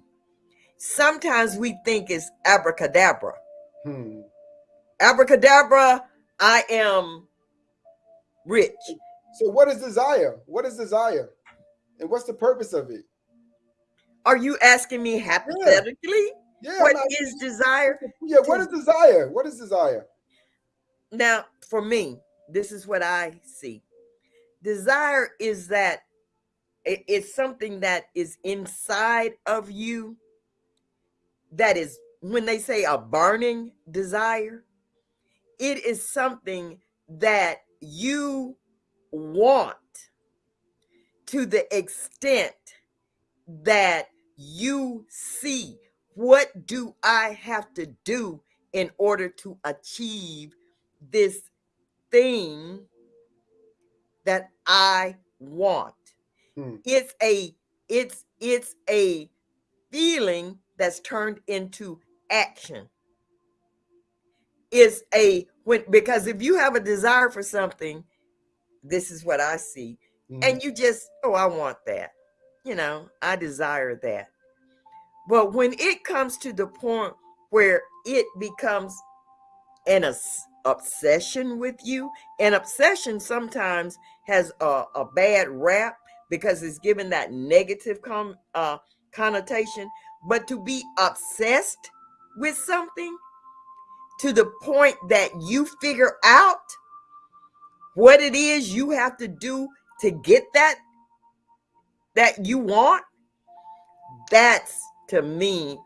Sometimes we think it's abracadabra. Hmm. Abracadabra, I am rich. So, what is desire? What is desire? And what's the purpose of it? Are you asking me hypothetically? Yeah. yeah what is desire? Yeah, what is desire? What is desire? Now, for me, this is what I see. Desire is that it's something that is inside of you that is when they say a burning desire it is something that you want to the extent that you see what do i have to do in order to achieve this thing that i want Hmm. It's a it's it's a feeling that's turned into action. Is a when because if you have a desire for something, this is what I see, mm-hmm. and you just oh I want that, you know I desire that. But when it comes to the point where it becomes an obsession with you, an obsession sometimes has a, a bad rap because it's given that negative com, uh, connotation. But to be obsessed with something to the point that you figure out what it is you have to do to get that that you want that's to me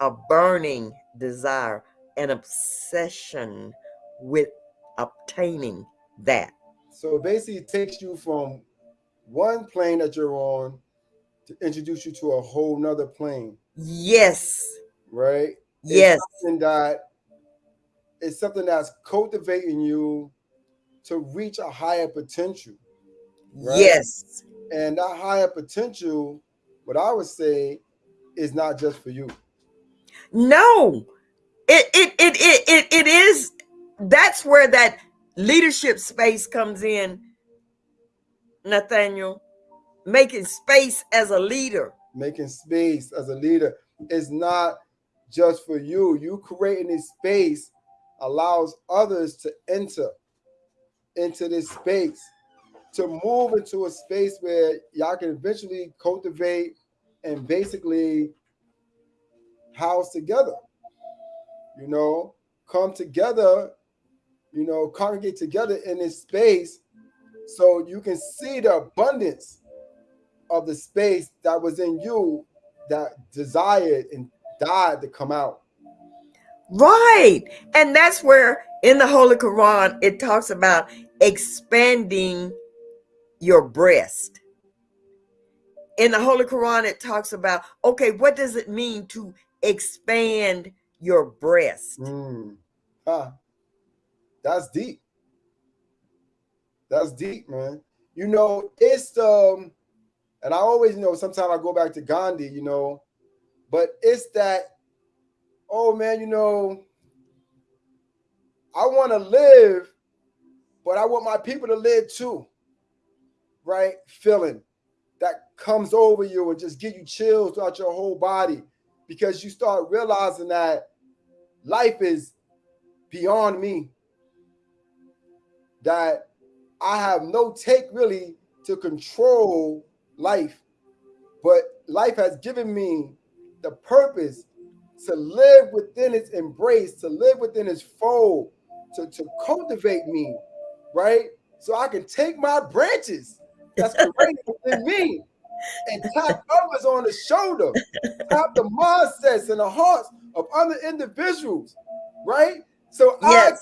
a burning desire an obsession with obtaining that so basically it takes you from one plane that you're on to introduce you to a whole nother plane. Yes. Right? Yes. and that it's something that's cultivating you to reach a higher potential. Right? Yes. And that higher potential, what I would say, is not just for you. No. It it it it it, it is that's where that leadership space comes in Nathaniel, making space as a leader. Making space as a leader is not just for you. You creating this space allows others to enter into this space, to move into a space where y'all can eventually cultivate and basically house together. You know, come together, you know, congregate together in this space so you can see the abundance of the space that was in you that desired and died to come out. Right. And that's where in the Holy Quran it talks about expanding your breast. In the Holy Quran it talks about okay, what does it mean to expand your breast? Mm. Ah, that's deep. That's deep, man. You know, it's um, and I always know sometimes I go back to Gandhi, you know, but it's that, oh man, you know, I want to live, but I want my people to live too. Right? Feeling that comes over you and just give you chills throughout your whole body because you start realizing that life is beyond me. That I have no take really to control life. but life has given me the purpose to live within its embrace, to live within its fold, to, to cultivate me, right? So I can take my branches that's great within me and tap others on the shoulder, tap the mindsets and the hearts of other individuals, right? So yes. I can,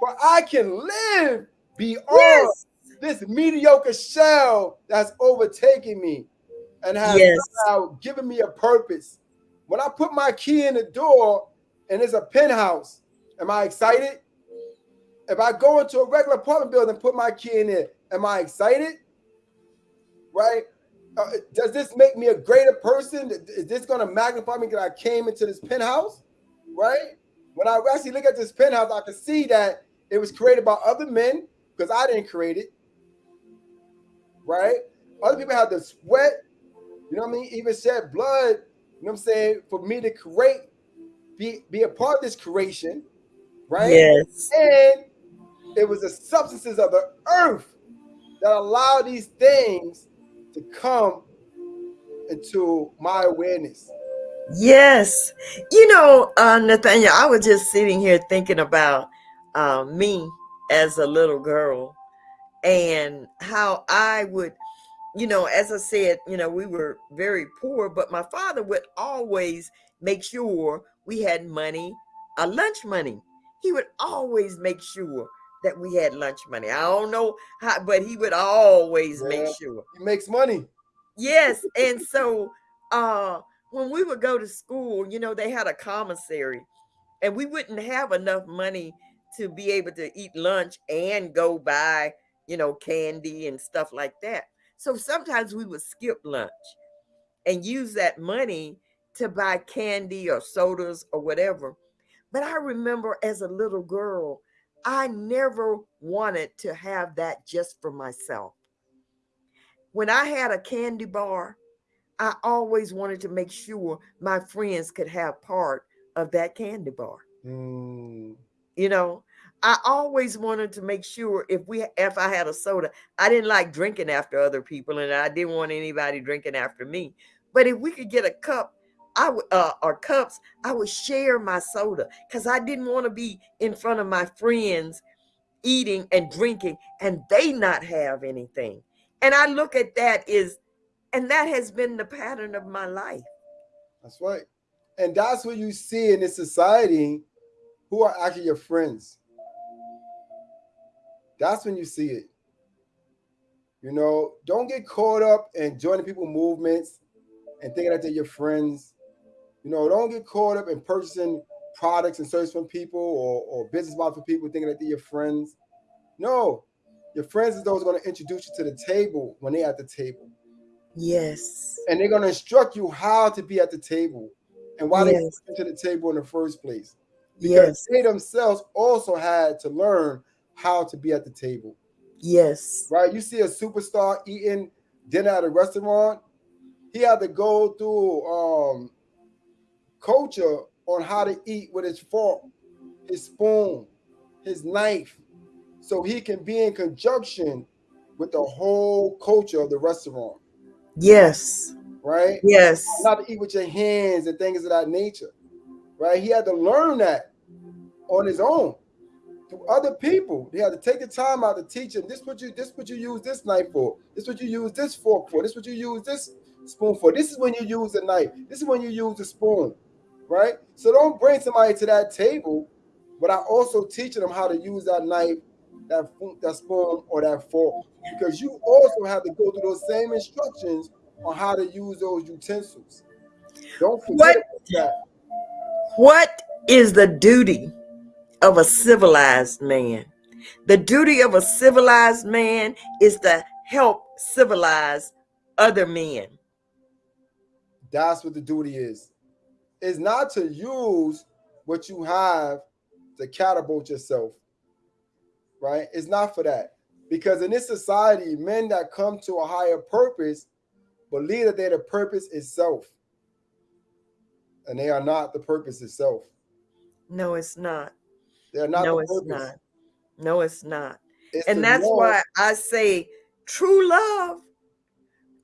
for I can live beyond yes. this mediocre shell that's overtaking me and has yes. given me a purpose. When I put my key in the door and it's a penthouse, am I excited? If I go into a regular apartment building and put my key in it, am I excited? Right? Uh, does this make me a greater person? Is this going to magnify me that I came into this penthouse? Right? When I actually look at this penthouse, I can see that it was created by other men because I didn't create it. Right? Other people had to sweat, you know what I mean? Even shed blood, you know what I'm saying, for me to create, be, be a part of this creation. Right? Yes. And it was the substances of the earth that allow these things to come into my awareness. Yes. You know, uh, Nathaniel, I was just sitting here thinking about uh, me as a little girl and how I would, you know, as I said, you know, we were very poor, but my father would always make sure we had money, a lunch money. He would always make sure that we had lunch money. I don't know how, but he would always yeah, make sure. He makes money. Yes. and so uh when we would go to school, you know, they had a commissary and we wouldn't have enough money to be able to eat lunch and go buy, you know, candy and stuff like that. So sometimes we would skip lunch and use that money to buy candy or sodas or whatever. But I remember as a little girl, I never wanted to have that just for myself. When I had a candy bar, I always wanted to make sure my friends could have part of that candy bar. Mm. You know, I always wanted to make sure if we if I had a soda, I didn't like drinking after other people and I didn't want anybody drinking after me. But if we could get a cup I would uh, or cups, I would share my soda because I didn't want to be in front of my friends eating and drinking and they not have anything. And I look at that is, and that has been the pattern of my life. That's right. And that's what you see in this society who are actually your friends. That's when you see it. You know, don't get caught up in joining people movements and thinking that they're your friends you know, don't get caught up in purchasing products and services from people or, or business models for people thinking that they're your friends. No, your friends is those going to introduce you to the table when they're at the table. Yes. And they're going to instruct you how to be at the table and why yes. they to the table in the first place. Because yes. they themselves also had to learn how to be at the table. Yes. Right? You see a superstar eating dinner at a restaurant, he had to go through um, culture on how to eat with his fork, his spoon, his knife, so he can be in conjunction with the whole culture of the restaurant. Yes. Right? Yes. Not to eat with your hands and things of that nature. Right? He had to learn that on his own through other people. He had to take the time out to teach them. this what you this what you use this knife for, this what you use this fork for, this what you use this spoon for. This is when you use the knife. This is when you use the spoon right? So don't bring somebody to that table but I also teaching them how to use that knife, that that spoon, or that fork, because you also have to go through those same instructions on how to use those utensils. Don't forget what, that. What is the duty of a civilized man? The duty of a civilized man is to help civilize other men. That's what the duty is is not to use what you have to catapult yourself, right? It's not for that. Because in this society, men that come to a higher purpose believe that they're the purpose itself. And they are not the purpose itself. No, it's not. They're not no, it's not. No, it's not. It's and that's why I say true love,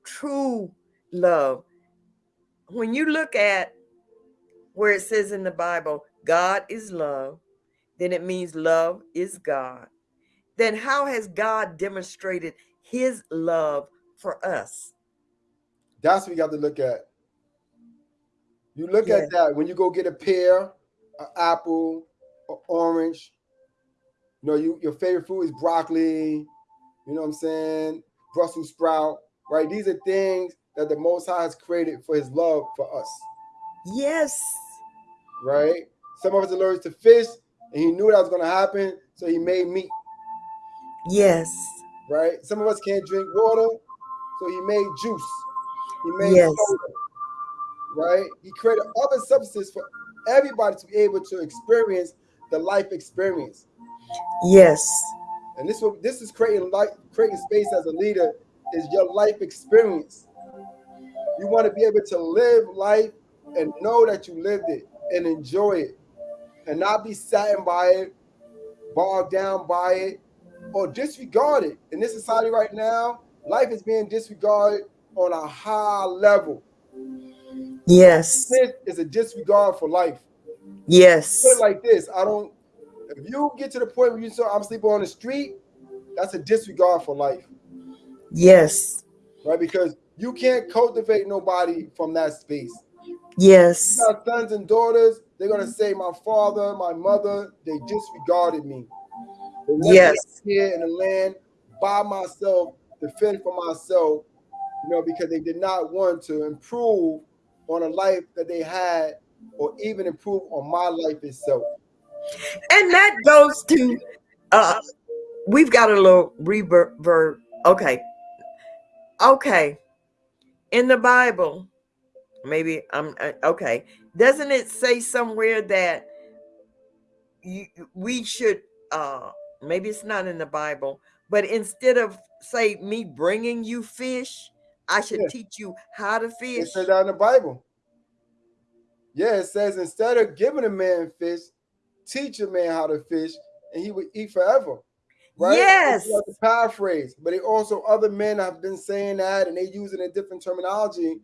true love when you look at where it says in the Bible, God is love, then it means love is God. Then how has God demonstrated his love for us? That's what you got to look at. You look yeah. at that when you go get a pear, an apple, orange. You know, you your favorite food is broccoli. You know what I'm saying? Brussels sprout, right? These are things that the Most High has created for His love for us. Yes. Right. Some of us allergic to fish, and He knew that was going to happen, so He made meat. Yes. Right. Some of us can't drink water, so He made juice. He made yes. soda right? He created other substances for everybody to be able to experience the life experience. Yes. And this will this is creating life, creating space as a leader is your life experience. You want to be able to live life and know that you lived it and enjoy it and not be saddened by it, bogged down by it, or disregard it. In this society right now, life is being disregarded on a high level. Yes. This is a disregard for life. Yes. Put it like this. I don't if you get to the point where you say I'm sleeping on the street, that's a disregard for life. Yes. Right? Because you can't cultivate nobody from that space. Yes. Got sons and daughters, they're gonna say, My father, my mother, they disregarded me. Yes. Here in the land by myself to fend for myself, you know, because they did not want to improve on a life that they had or even improve on my life itself. And that goes to uh we've got a little reverb. Okay. Okay. In the Bible, maybe I'm uh, okay. Doesn't it say somewhere that you, we should uh maybe it's not in the Bible, but instead of say me bringing you fish, I should teach you how to fish. It says that in the Bible. Yeah, it says instead of giving a man fish, teach a man how to fish, and he would eat forever. Right? Yes. To paraphrase, but it also other men have been saying that, and they use it in different terminology.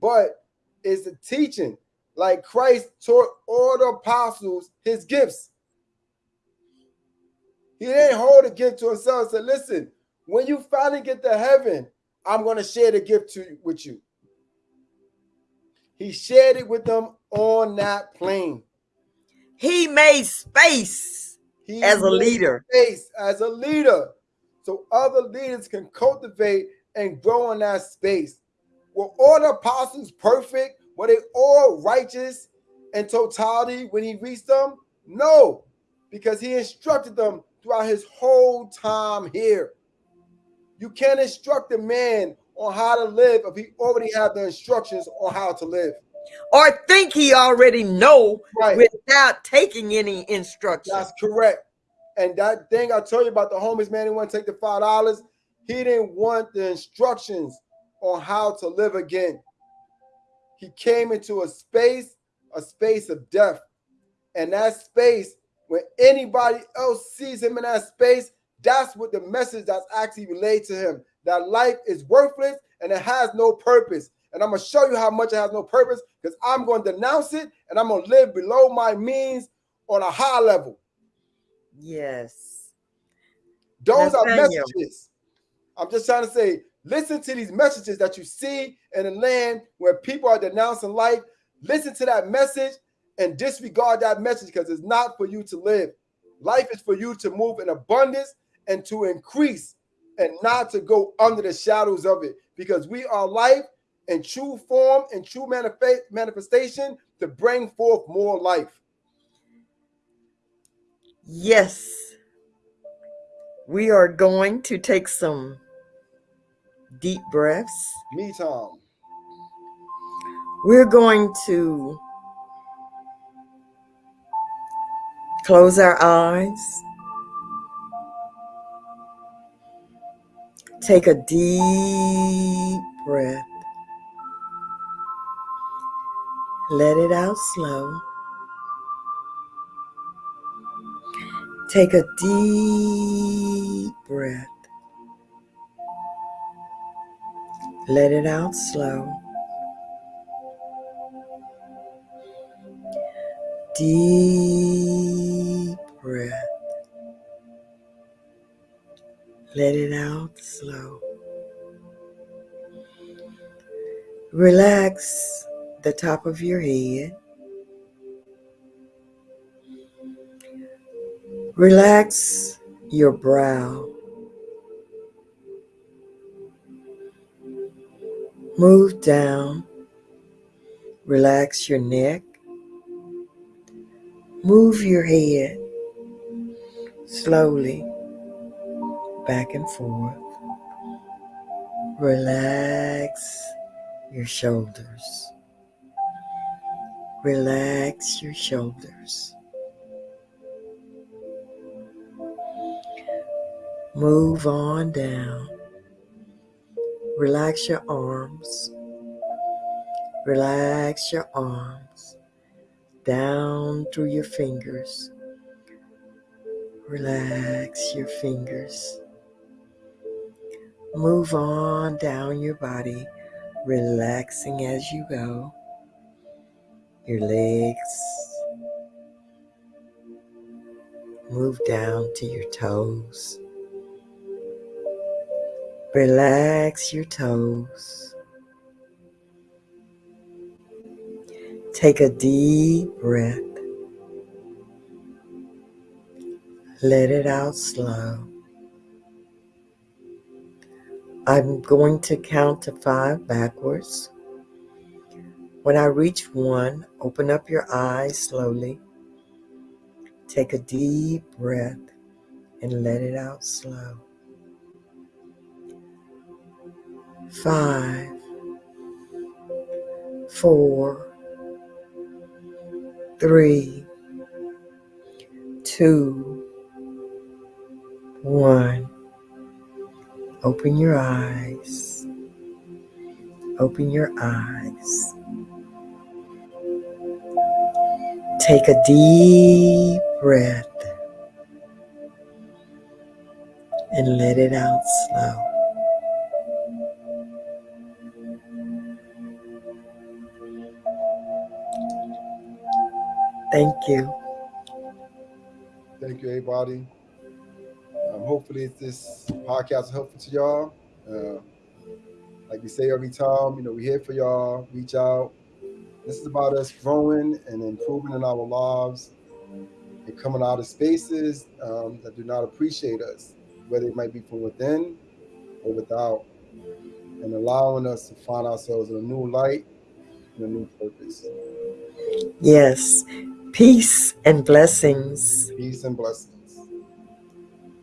But it's a teaching, like Christ taught all the apostles his gifts. He didn't hold a gift to himself said, "Listen, when you finally get to heaven, I'm going to share the gift to with you. He shared it with them on that plane. He made space he as a leader. Space as a leader. So other leaders can cultivate and grow in that space. Were all the apostles perfect? Were they all righteous in totality when he reached them? No, because he instructed them throughout his whole time here. You can't instruct a man on how to live if he already had the instructions on how to live. Or think he already know right. without taking any instructions. That's correct. And that thing I told you about the homeless man who want to take the five dollars, he didn't want the instructions on how to live again. He came into a space, a space of death. And that space, when anybody else sees him in that space, that's what the message that's actually relayed to him that life is worthless and it has no purpose. And I'm going to show you how much it has no purpose because I'm going to denounce it and I'm going to live below my means on a high level. Yes. Those are messages. I'm just trying to say, listen to these messages that you see in a land where people are denouncing life. Listen to that message and disregard that message because it's not for you to live. Life is for you to move in abundance and to increase and not to go under the shadows of it because we are life in true form and true manifest manifestation to bring forth more life. Yes. We are going to take some deep breaths. Me, Tom. We're going to close our eyes Take a deep breath. Let it out slow. Take a deep breath. Let it out slow. Deep breath. Let it out slow. Relax the top of your head. Relax your brow. Move down. Relax your neck. Move your head slowly back and forth. Relax your shoulders. Relax your shoulders. Move on down. Relax your arms. Relax your arms down through your fingers. Relax your fingers. Move on down your body, relaxing as you go. Your legs. Move down to your toes. Relax your toes. Take a deep breath. Let it out slow. I'm going to count to five backwards. When I reach one, open up your eyes slowly. Take a deep breath and let it out slow. Five, four, three, two, one. Open your eyes. Open your eyes. Take a deep breath and let it out slow. Thank you. Thank you, everybody. Um, hopefully, this podcast is helpful to y'all. Uh, like we say every time, you know, we're here for y'all. Reach out. This is about us growing and improving in our lives and coming out of spaces um, that do not appreciate us, whether it might be from within or without, and allowing us to find ourselves in a new light and a new purpose. Yes. Peace and blessings. Peace and blessings.